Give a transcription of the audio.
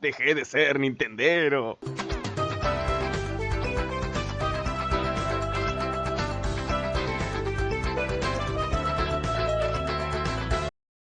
Dejé de ser Nintendero.